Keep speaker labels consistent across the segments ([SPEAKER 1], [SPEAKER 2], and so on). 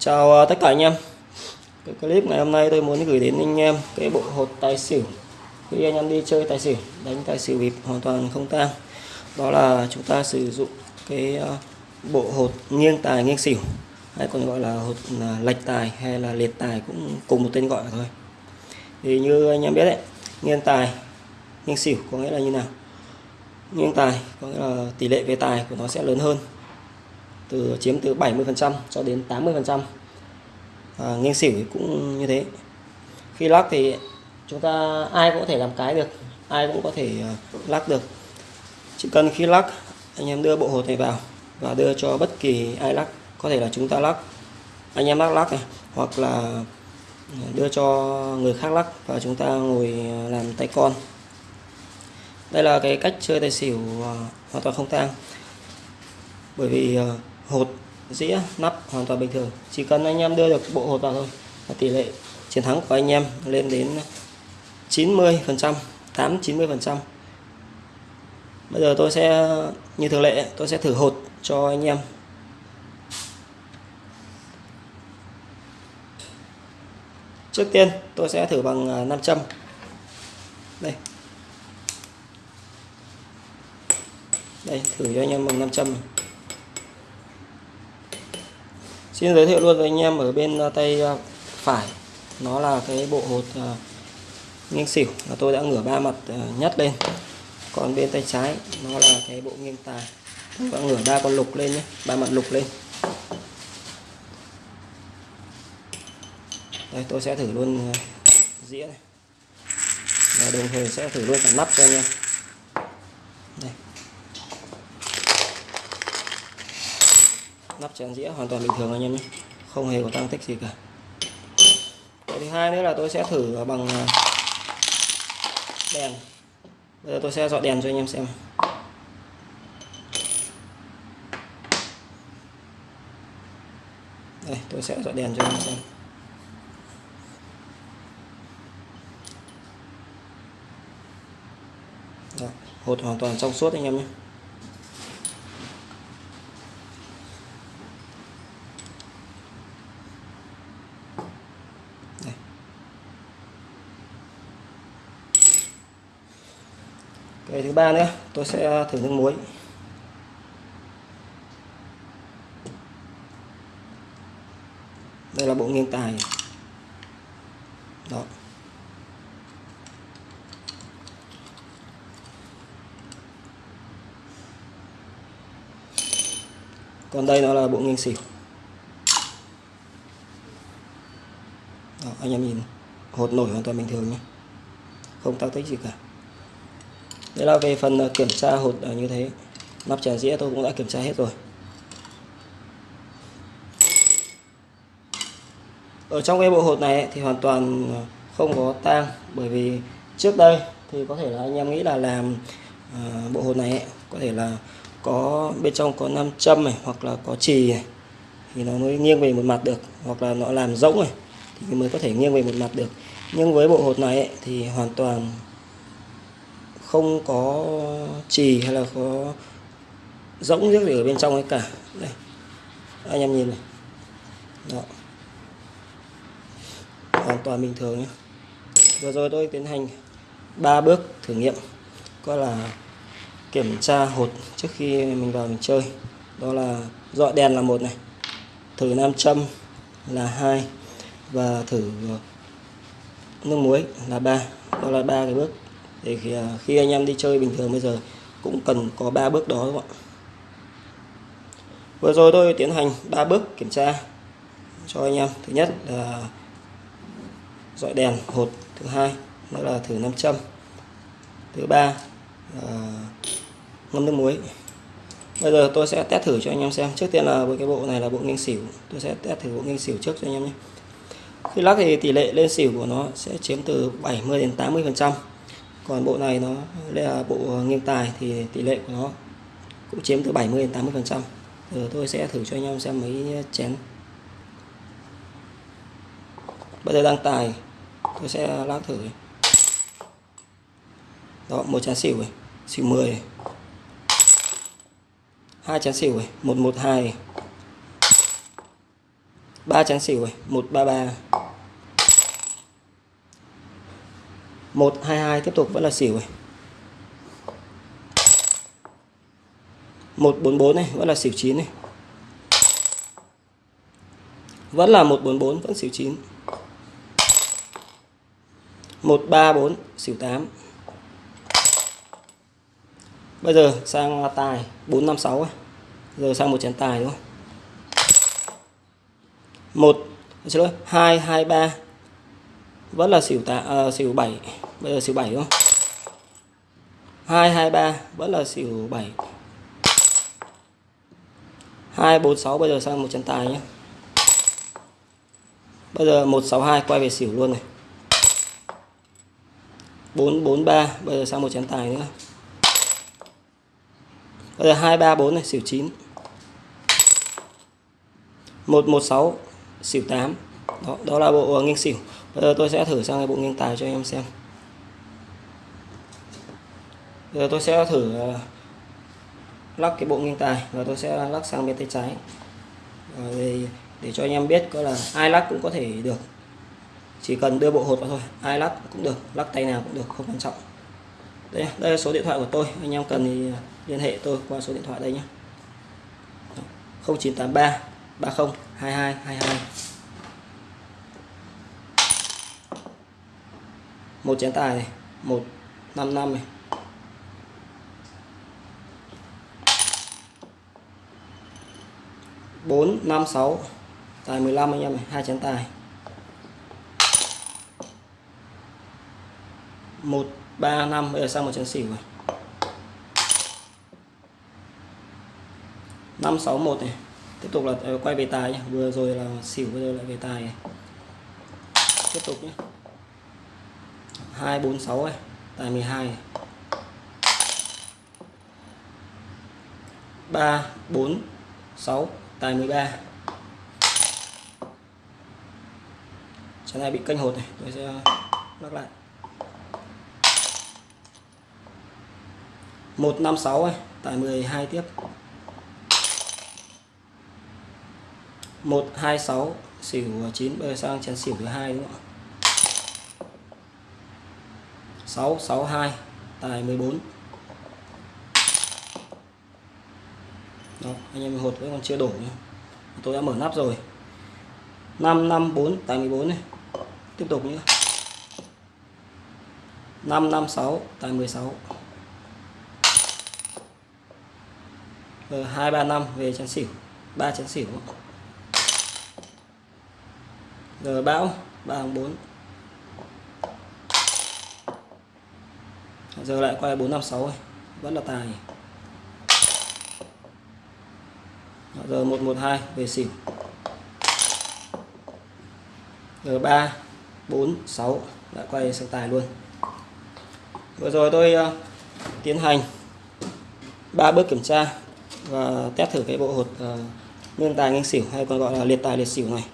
[SPEAKER 1] Chào à, tất cả anh em. Cái clip ngày hôm nay tôi muốn gửi đến anh em cái bộ hột tài xỉu. Khi anh em đi chơi tài xỉu, đánh tài xỉu bịp hoàn toàn không tang. Đó là chúng ta sử dụng cái à, bộ hột nghiêng tài nghiêng xỉu hay còn gọi là hột à, lệch tài hay là liệt tài cũng cùng một tên gọi thôi. Thì như anh em biết đấy nghiêng tài nghiêng xỉu có nghĩa là như nào? Nghiêng tài có nghĩa là tỷ lệ về tài của nó sẽ lớn hơn từ chiếm từ 70% cho đến 80% à, nghiêng xỉu cũng như thế. Khi lắc thì chúng ta ai cũng có thể làm cái được ai cũng có thể à, lắc được. Chỉ cần khi lắc anh em đưa bộ hột này vào và đưa cho bất kỳ ai lắc có thể là chúng ta lắc. Anh em lắc lắc này hoặc là à, đưa cho người khác lắc và chúng ta ngồi à, làm tay con. Đây là cái cách chơi tài xỉu hoàn toàn không tang. Bởi vì hột dĩa, nắp hoàn toàn bình thường. Chỉ cần anh em đưa được bộ hột vào thôi. Và tỷ lệ chiến thắng của anh em lên đến 90 phần trăm 8 90 phần trăm. Bây giờ tôi sẽ, như thường lệ, tôi sẽ thử hột cho anh em. Trước tiên, tôi sẽ thử bằng à, 500 đây. Đây, thử cho anh em bằng 500 này. Xin giới thiệu luôn với anh em ở bên ờ, tay ờ, phải. Nó là cái bộ hột ờ, nghiêng xỉu và tôi đã ngửa ba mặt nhất lên. Còn bên tay trái, nó là cái bộ nghiêng tài. Tôi đã ngửa ba con lục lên nhé, ba mặt lục lên. Đây, tôi sẽ thử luôn dĩa này. Và đồng thời sẽ thử luôn cả nắp cho anh em. Đây. Nắp chén dĩa hoàn toàn bình thường anh em nhé. Không hề có tăng tích gì cả. Cái thứ hai nữa là tôi sẽ thử bằng à, đèn. Bây giờ tôi sẽ dọi đèn cho anh em xem. Đây tôi sẽ dọi đèn cho anh em xem. Đó, hột hoàn toàn trong suốt anh em nhé. Ngày thứ ba nữa tôi sẽ thử nước muối. Đây là bộ nghiêng tài. Đó. Còn đây nó là bộ nghiêng xỉu. Đó, anh em nhìn hột nổi hoàn toàn bình thường nhé. Không tao tích gì cả. Đấy là về phần ờ, kiểm tra hột ờ, như thế. Nắp chén dĩa tôi cũng đã kiểm tra hết rồi. Ở trong cái bộ hột này thì hoàn toàn ờ, không có tang, Bởi vì trước đây thì có thể là anh em nghĩ là làm bộ hột này có thể là có, bên trong có nam châm này, hoặc là có trì này, thì nó mới nghiêng về một mặt được, hoặc là nó làm rỗng này, thì mới có thể nghiêng về một mặt được. Nhưng với bộ hột này thì hoàn toàn không có trì hay là có rỗng nước gì ở bên trong ấy cả. Đây, anh em nhìn này. Đó. Hoàn toàn bình thường nhé vừa rồi tôi tiến hành ba bước thử nghiệm coi là kiểm tra hột trước khi mình vào mình chơi. Đó là dọi đèn là một này, thử nam châm là hai và thử nước muối là ba. Đó là ba cái bước để khi, à, khi anh em đi chơi bình thường bây giờ cũng cần có ba bước đó các bạn vừa rồi tôi tiến hành ba bước kiểm tra cho anh em. Thứ nhất là dọi đèn hột thứ hai đó là thử nam châm thứ ba là ngâm nước muối. Bây giờ tôi sẽ test thử cho anh em xem. Trước tiên là với cái bộ này là bộ nghiêng xỉu. Tôi sẽ test thử bộ nghiêng xỉu trước cho anh em nhé. Khi lắc thì tỷ lệ lên xỉu của nó sẽ chiếm từ 70 đến 80 phần trăm còn bộ này nó, đây là bộ ờ, nghiêng tài thì tỷ lệ của nó cũng chiếm từ 70 đến 80 phần trăm. Giờ tôi sẽ thử cho anh em xem mấy chén. Bây giờ đang tài, tôi sẽ lát thử đó, một chén xỉu này, xỉu 10 hai chén xỉu này, một một hai ba chén xỉu rồi một ba ba một hai hai, tiếp tục, vẫn là xỉu rồi một bốn bốn này, vẫn là xỉu chín này. Vẫn là một bốn bốn, vẫn xỉu chín. Một ba bốn, xỉu tám. Bây giờ sang tài, bốn năm sáu giờ sang một chén tài đúng không? Một, xin lỗi, hai hai, ba vẫn là xỉu tạ à, xỉu bảy. Bây giờ xỉu bảy đúng không? Hai hai ba. Vẫn là xỉu bảy. Hai bốn sáu. Bây giờ sang một chân tài nhé. Bây giờ một sáu hai. Quay về xỉu luôn này. Bốn bốn ba. Bây giờ sang một chén tài nữa. Bây giờ hai ba bốn này. Xỉu chín. Một một sáu. Xỉu 8 đó, đó là bộ nghiêng xỉu. Bây giờ tôi sẽ thử sang cái bộ nghiêng tài cho anh em xem. Bây giờ tôi sẽ thử ờ, lắc cái bộ nghiêng tài và tôi sẽ lắc sang bên tay trái. Ờ, để, để cho anh em biết có là ai lắc cũng có thể được. Chỉ cần đưa bộ hột vào thôi ai lắc cũng được lắc tay nào cũng được không quan trọng. Đây đây là số điện thoại của tôi anh em cần thì ờ, liên hệ tôi qua số điện thoại đây nhé 0983 30 22 22 một chén tài này, một, năm năm này. Bốn, năm, sáu, tài 15 anh em này, hai chén tài. Một, ba, năm, bây giờ sang một chén xỉu rồi năm, sáu, một này. Tiếp tục là ờ, quay về tài nhé vừa rồi là xỉu bây giờ lại về tài này. tiếp tục nhé hai bốn sáu này tài 12 này. 3 4 6 tài 13 Trái này bị kênh hột này, tôi sẽ lắc lại 156 này tài 12 tiếp 126 xỉu 9 bây sang chén xỉu thứ hai đúng không ạ? 662 tài 14 Đó, anh em hột vẫn còn chưa đổ nhé. tôi đã mở nắp rồi. 554 tài 14 này. Tiếp tục nữa 556 tài 16 rồi 235 về chén xỉu. 3 chén xỉu. Rồi bão 304 giờ lại quay 456 này. vẫn là tài dạ, giờ 112 về xỉu giờ 3 4 6 lại quay sang tài luôn. Vừa rồi tôi uh, tiến hành ba bước kiểm tra và test thử cái bộ hột ờ, uh, nghiêng tài nghiêng xỉu hay còn gọi là liệt tài liệt xỉu này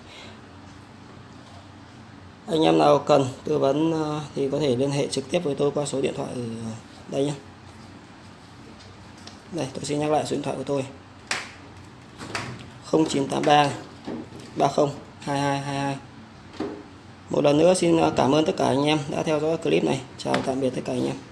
[SPEAKER 1] anh em nào cần tư vấn ờ, thì có thể liên hệ trực tiếp với tôi qua số điện thoại ở đây nhé. Đây, tôi xin nhắc lại số điện thoại của tôi. 0983 30 2222 một lần nữa, xin ờ, cảm ơn tất cả anh em đã theo dõi clip này. Chào tạm biệt tất cả anh em.